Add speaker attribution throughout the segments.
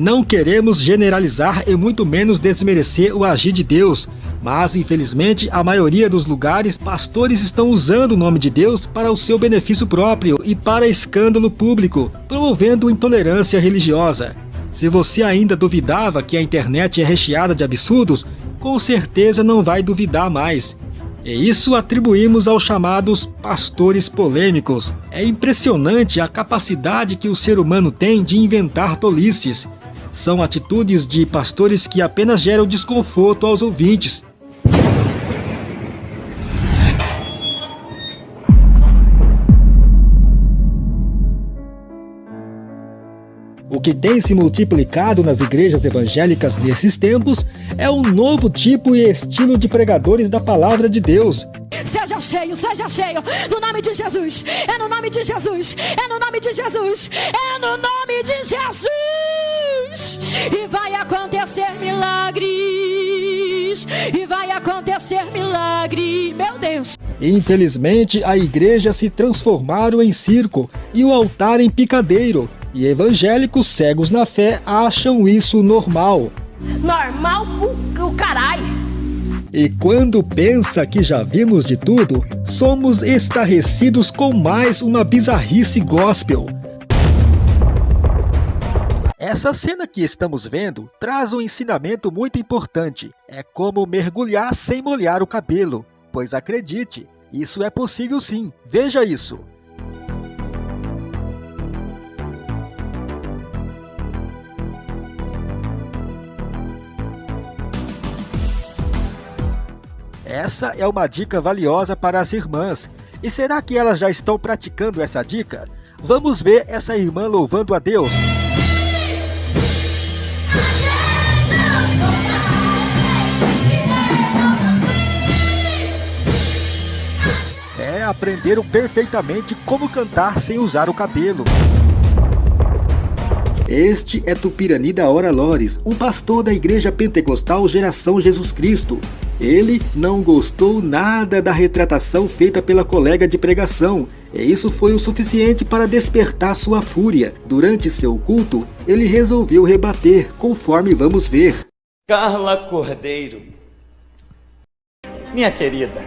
Speaker 1: Não queremos generalizar e muito menos desmerecer o agir de Deus, mas infelizmente a maioria dos lugares pastores estão usando o nome de Deus para o seu benefício próprio e para escândalo público, promovendo intolerância religiosa. Se você ainda duvidava que a internet é recheada de absurdos, com certeza não vai duvidar mais. E isso atribuímos aos chamados pastores polêmicos. É impressionante a capacidade que o ser humano tem de inventar tolices. São atitudes de pastores que apenas geram desconforto aos ouvintes. O que tem se multiplicado nas igrejas evangélicas nesses tempos é um novo tipo e estilo de pregadores da palavra de Deus.
Speaker 2: Seja cheio, seja cheio, no nome de Jesus, é no nome de Jesus, é no nome de Jesus, é no nome de Jesus, e vai acontecer milagres, e vai acontecer milagre, meu Deus.
Speaker 1: Infelizmente, a igreja se transformaram em circo e o altar em picadeiro e evangélicos cegos na fé acham isso normal.
Speaker 2: Normal o, o caralho.
Speaker 1: E quando pensa que já vimos de tudo, somos estarrecidos com mais uma bizarrice gospel. Essa cena que estamos vendo traz um ensinamento muito importante. É como mergulhar sem molhar o cabelo. Pois acredite, isso é possível sim. Veja isso. Essa é uma dica valiosa para as irmãs. E será que elas já estão praticando essa dica? Vamos ver essa irmã louvando a Deus. Aprenderam perfeitamente como cantar sem usar o cabelo. Este é Tupirani da Hora Lores, um pastor da Igreja Pentecostal Geração Jesus Cristo. Ele não gostou nada da retratação feita pela colega de pregação, e isso foi o suficiente para despertar sua fúria. Durante seu culto, ele resolveu rebater, conforme vamos ver.
Speaker 3: Carla Cordeiro, minha querida,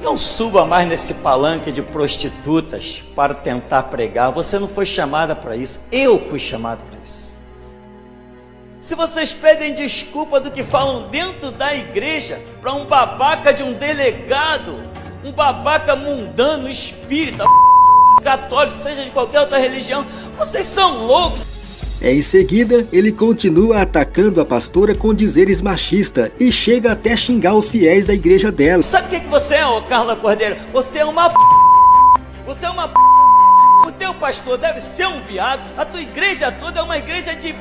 Speaker 3: não suba mais nesse palanque de prostitutas para tentar pregar. Você não foi chamada para isso. Eu fui chamado para isso. Se vocês pedem desculpa do que falam dentro da igreja para um babaca de um delegado, um babaca mundano, espírita, católico, seja de qualquer outra religião, vocês são loucos.
Speaker 1: Em seguida, ele continua atacando a pastora com dizeres machista e chega até xingar os fiéis da igreja dela.
Speaker 3: Sabe o que, que você é, ô Carla Cordeiro? Você é uma p... Você é uma p... O teu pastor deve ser um viado, a tua igreja toda é uma igreja de p...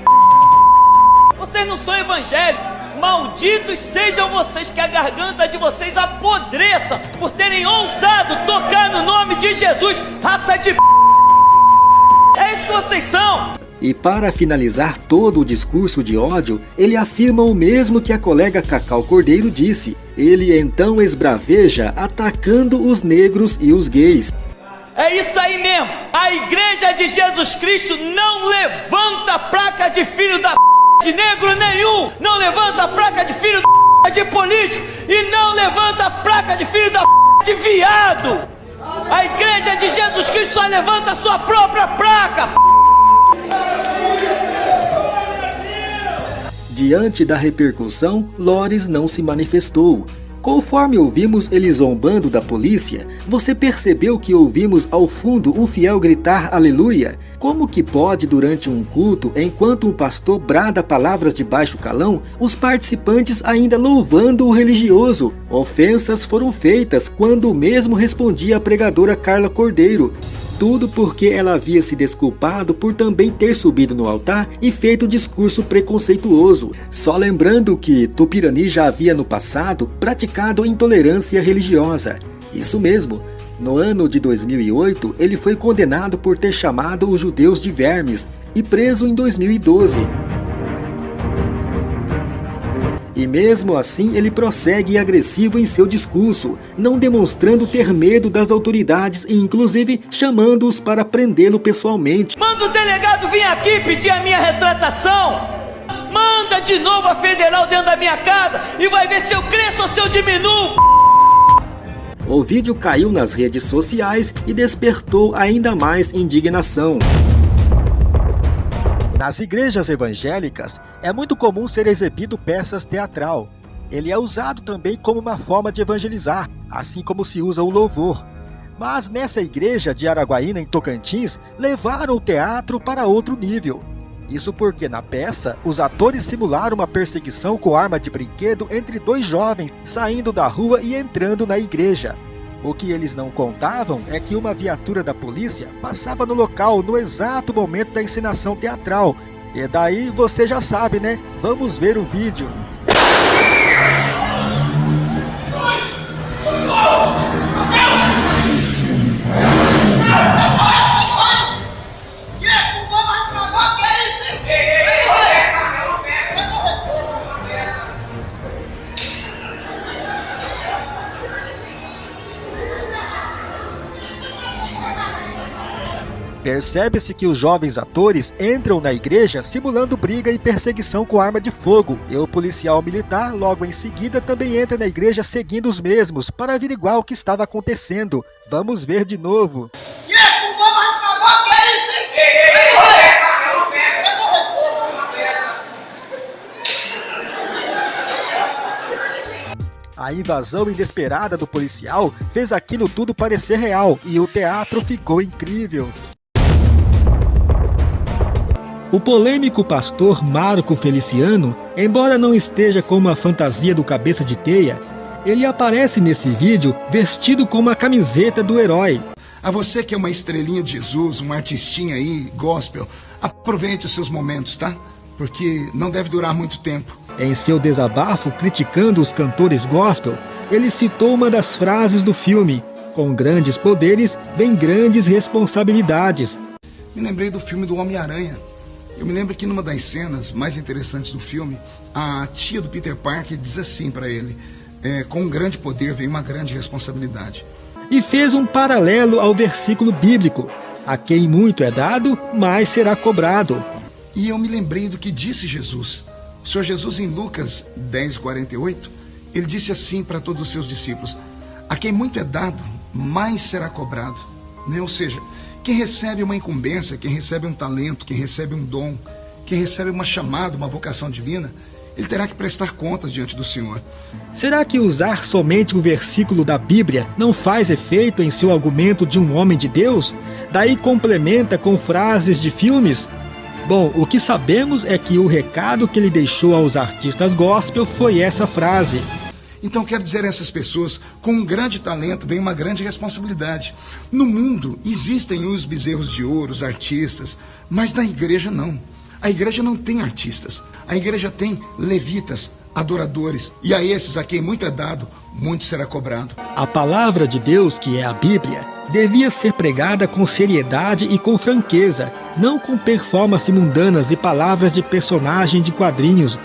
Speaker 3: Vocês não são evangélicos. Malditos sejam vocês que a garganta de vocês apodreça por terem ousado tocar no nome de Jesus, raça de p... É isso que vocês são.
Speaker 1: E para finalizar todo o discurso de ódio, ele afirma o mesmo que a colega Cacau Cordeiro disse. Ele então esbraveja atacando os negros e os gays.
Speaker 3: É isso aí mesmo! A igreja de Jesus Cristo não levanta placa de filho da p... de negro nenhum! Não levanta placa de filho da p... de político! E não levanta placa de filho da p... de viado! A igreja de Jesus Cristo só levanta a sua própria placa!
Speaker 1: Diante da repercussão, Lores não se manifestou. Conforme ouvimos ele zombando da polícia, você percebeu que ouvimos ao fundo um fiel gritar aleluia? Como que pode durante um culto, enquanto um pastor brada palavras de baixo calão, os participantes ainda louvando o religioso? Ofensas foram feitas quando o mesmo respondia a pregadora Carla Cordeiro. Tudo porque ela havia se desculpado por também ter subido no altar e feito discurso preconceituoso. Só lembrando que Tupirani já havia no passado praticado intolerância religiosa. Isso mesmo, no ano de 2008 ele foi condenado por ter chamado os judeus de vermes e preso em 2012. E mesmo assim ele prossegue agressivo em seu discurso, não demonstrando ter medo das autoridades e inclusive chamando-os para prendê-lo pessoalmente.
Speaker 3: Manda o delegado vir aqui pedir a minha retratação, manda de novo a federal dentro da minha casa e vai ver se eu cresço ou se eu diminuo.
Speaker 1: O vídeo caiu nas redes sociais e despertou ainda mais indignação. Nas igrejas evangélicas, é muito comum ser exibido peças teatral. Ele é usado também como uma forma de evangelizar, assim como se usa o louvor. Mas nessa igreja de Araguaína, em Tocantins, levaram o teatro para outro nível. Isso porque na peça, os atores simularam uma perseguição com arma de brinquedo entre dois jovens saindo da rua e entrando na igreja. O que eles não contavam é que uma viatura da polícia passava no local no exato momento da encenação teatral. E daí você já sabe, né? Vamos ver o vídeo. Percebe-se que os jovens atores entram na igreja simulando briga e perseguição com arma de fogo, e o policial militar, logo em seguida, também entra na igreja seguindo os mesmos, para averiguar o que estava acontecendo. Vamos ver de novo. A invasão inesperada do policial fez aquilo tudo parecer real e o teatro ficou incrível. O polêmico pastor Marco Feliciano, embora não esteja com uma fantasia do cabeça de teia, ele aparece nesse vídeo vestido com uma camiseta do herói.
Speaker 4: A você que é uma estrelinha de Jesus, uma artistinha aí, gospel, aproveite os seus momentos, tá? Porque não deve durar muito tempo.
Speaker 1: Em seu desabafo criticando os cantores gospel, ele citou uma das frases do filme: Com grandes poderes vem grandes responsabilidades.
Speaker 4: Me lembrei do filme do Homem-Aranha. Eu me lembro que numa das cenas mais interessantes do filme, a tia do Peter Parker diz assim para ele: é, com um grande poder vem uma grande responsabilidade.
Speaker 1: E fez um paralelo ao versículo bíblico: a quem muito é dado, mais será cobrado.
Speaker 4: E eu me lembrei do que disse Jesus. O Senhor Jesus, em Lucas 10, 48, ele disse assim para todos os seus discípulos: A quem muito é dado, mais será cobrado. Né? Ou seja, quem recebe uma incumbência, quem recebe um talento, quem recebe um dom, quem recebe uma chamada, uma vocação divina, ele terá que prestar contas diante do Senhor.
Speaker 1: Será que usar somente um versículo da Bíblia não faz efeito em seu argumento de um homem de Deus? Daí complementa com frases de filmes? Bom, o que sabemos é que o recado que ele deixou aos artistas gospel foi essa frase.
Speaker 4: Então quero dizer a essas pessoas, com um grande talento vem uma grande responsabilidade. No mundo existem os bezerros de ouro, os artistas, mas na igreja não. A igreja não tem artistas. A igreja tem levitas, adoradores. E a esses a quem muito é dado, muito será cobrado.
Speaker 1: A palavra de Deus, que é a Bíblia, devia ser pregada com seriedade e com franqueza, não com performances mundanas e palavras de personagem de quadrinhos,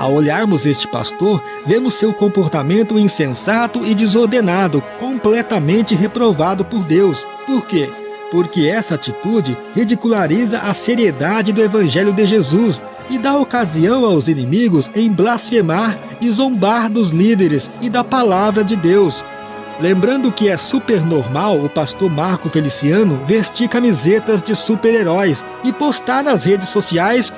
Speaker 1: ao olharmos este pastor, vemos seu comportamento insensato e desordenado, completamente reprovado por Deus. Por quê? Porque essa atitude ridiculariza a seriedade do Evangelho de Jesus e dá ocasião aos inimigos em blasfemar e zombar dos líderes e da palavra de Deus. Lembrando que é super normal o pastor Marco Feliciano vestir camisetas de super-heróis e postar nas redes sociais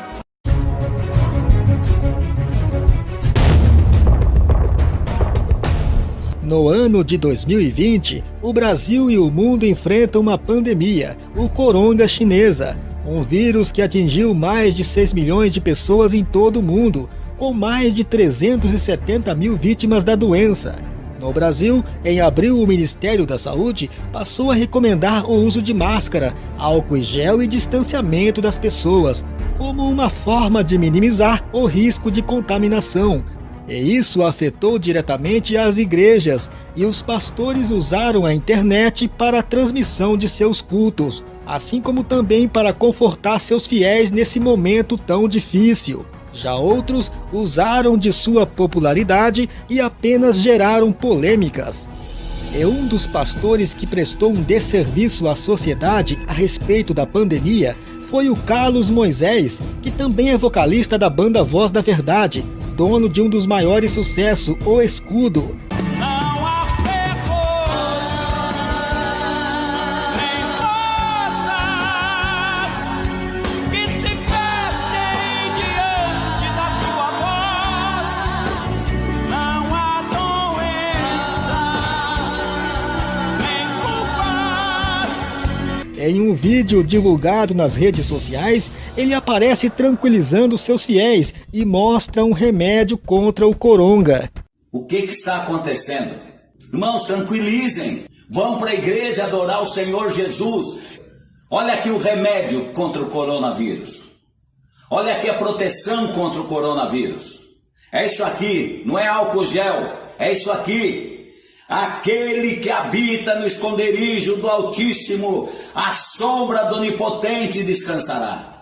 Speaker 1: No ano de 2020, o Brasil e o mundo enfrentam uma pandemia, o coronga chinesa, um vírus que atingiu mais de 6 milhões de pessoas em todo o mundo, com mais de 370 mil vítimas da doença. No Brasil, em abril, o Ministério da Saúde passou a recomendar o uso de máscara, álcool e gel e distanciamento das pessoas, como uma forma de minimizar o risco de contaminação, e isso afetou diretamente as igrejas, e os pastores usaram a internet para a transmissão de seus cultos, assim como também para confortar seus fiéis nesse momento tão difícil. Já outros usaram de sua popularidade e apenas geraram polêmicas. E um dos pastores que prestou um desserviço à sociedade a respeito da pandemia foi o Carlos Moisés, que também é vocalista da banda Voz da Verdade, dono de um dos maiores sucessos, O Escudo. Um vídeo divulgado nas redes sociais, ele aparece tranquilizando seus fiéis e mostra um remédio contra o coronga.
Speaker 5: O que, que está acontecendo? Irmãos, tranquilizem. Vão para a igreja adorar o Senhor Jesus. Olha aqui o remédio contra o coronavírus. Olha aqui a proteção contra o coronavírus. É isso aqui, não é álcool gel. É isso aqui. Aquele que habita no esconderijo do Altíssimo, a sombra do Onipotente descansará.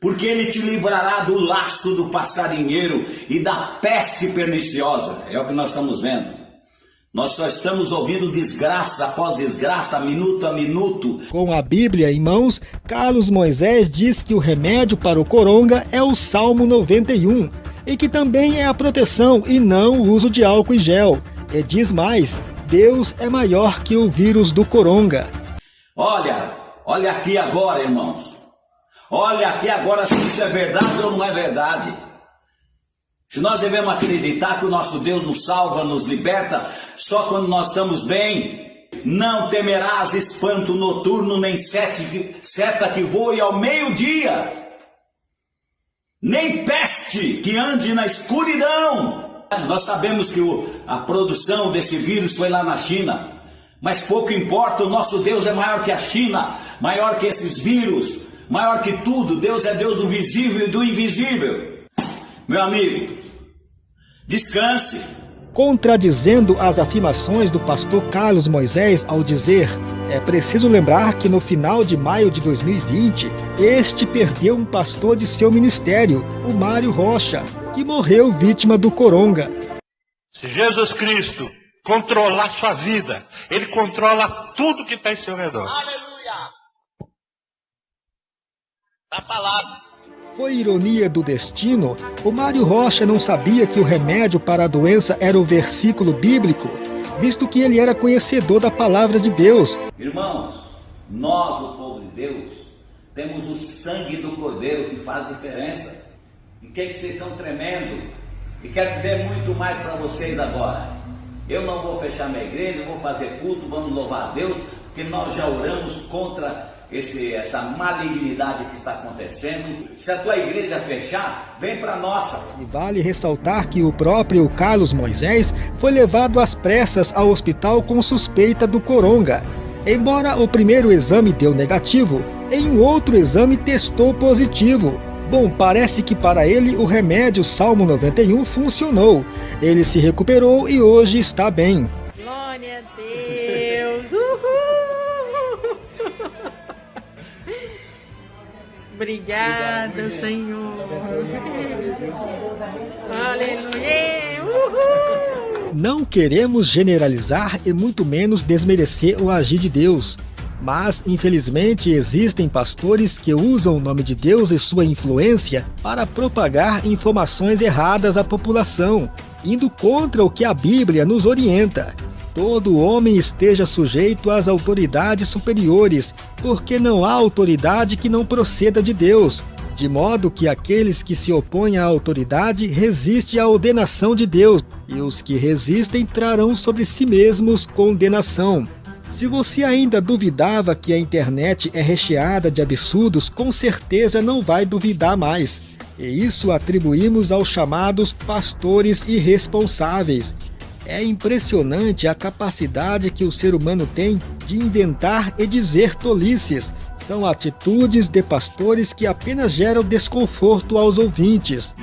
Speaker 5: Porque ele te livrará do laço do passarinheiro e da peste perniciosa. É o que nós estamos vendo. Nós só estamos ouvindo desgraça após desgraça, minuto a minuto.
Speaker 1: Com a Bíblia em mãos, Carlos Moisés diz que o remédio para o coronga é o Salmo 91 e que também é a proteção e não o uso de álcool e gel. E diz mais: Deus é maior que o vírus do coronga.
Speaker 5: Olha, olha aqui agora, irmãos. Olha aqui agora se isso é verdade ou não é verdade. Se nós devemos acreditar que o nosso Deus nos salva, nos liberta, só quando nós estamos bem, não temerás espanto noturno, nem sete, seta que voe ao meio-dia, nem peste que ande na escuridão. Nós sabemos que o, a produção desse vírus foi lá na China, mas pouco importa, o nosso Deus é maior que a China, maior que esses vírus, maior que tudo. Deus é Deus do visível e do invisível. Meu amigo, descanse.
Speaker 1: Contradizendo as afirmações do pastor Carlos Moisés ao dizer: é preciso lembrar que no final de maio de 2020, este perdeu um pastor de seu ministério, o Mário Rocha, que morreu vítima do coronga.
Speaker 6: Se Jesus Cristo controlar sua vida, Ele controla tudo que está em seu redor. Aleluia!
Speaker 1: Está falado. Foi ironia do destino, o Mário Rocha não sabia que o remédio para a doença era o versículo bíblico, visto que ele era conhecedor da palavra de Deus.
Speaker 5: Irmãos, nós, o povo de Deus, temos o sangue do Cordeiro que faz diferença. Em que, que vocês estão tremendo? E quero dizer muito mais para vocês agora. Eu não vou fechar minha igreja, vou fazer culto, vamos louvar a Deus, porque nós já oramos contra esse, essa malignidade que está acontecendo. Se a tua igreja fechar, vem para nossa.
Speaker 1: Vale ressaltar que o próprio Carlos Moisés foi levado às pressas ao hospital com suspeita do coronga. Embora o primeiro exame deu negativo, em um outro exame testou positivo. Bom, parece que para ele o remédio Salmo 91 funcionou. Ele se recuperou e hoje está bem.
Speaker 2: Glória a Deus! Uhul! Obrigada, Senhor. Aleluia! Uhul!
Speaker 1: Não queremos generalizar e muito menos desmerecer o agir de Deus. Mas, infelizmente, existem pastores que usam o nome de Deus e sua influência para propagar informações erradas à população, indo contra o que a Bíblia nos orienta. Todo homem esteja sujeito às autoridades superiores, porque não há autoridade que não proceda de Deus, de modo que aqueles que se opõem à autoridade resistem à ordenação de Deus, e os que resistem trarão sobre si mesmos condenação. Se você ainda duvidava que a internet é recheada de absurdos, com certeza não vai duvidar mais. E isso atribuímos aos chamados pastores irresponsáveis. É impressionante a capacidade que o ser humano tem de inventar e dizer tolices. São atitudes de pastores que apenas geram desconforto aos ouvintes.